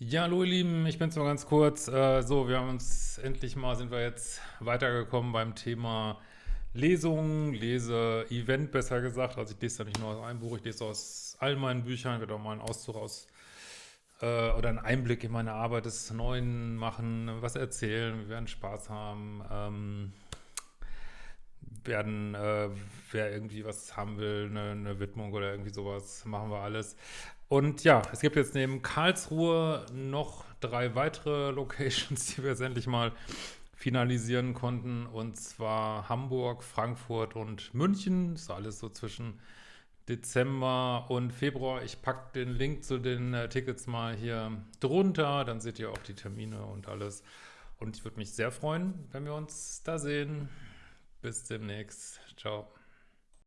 Ja, hallo ihr Lieben, ich bin's mal ganz kurz. Äh, so, wir haben uns endlich mal, sind wir jetzt weitergekommen beim Thema Lesung, Lese-Event besser gesagt. Also ich lese da nicht nur aus einem Buch, ich lese aus all meinen Büchern, werde auch mal einen Auszug aus äh, oder einen Einblick in meine Arbeit des Neuen machen, was erzählen, wir werden Spaß haben, ähm, werden, äh, wer irgendwie was haben will, eine, eine, Widmung oder irgendwie sowas, machen wir alles. Und ja, es gibt jetzt neben Karlsruhe noch drei weitere Locations, die wir jetzt endlich mal finalisieren konnten, und zwar Hamburg, Frankfurt und München. Das ist alles so zwischen Dezember und Februar. Ich packe den Link zu den äh, Tickets mal hier drunter, dann seht ihr auch die Termine und alles. Und ich würde mich sehr freuen, wenn wir uns da sehen. Bis demnächst. Ciao.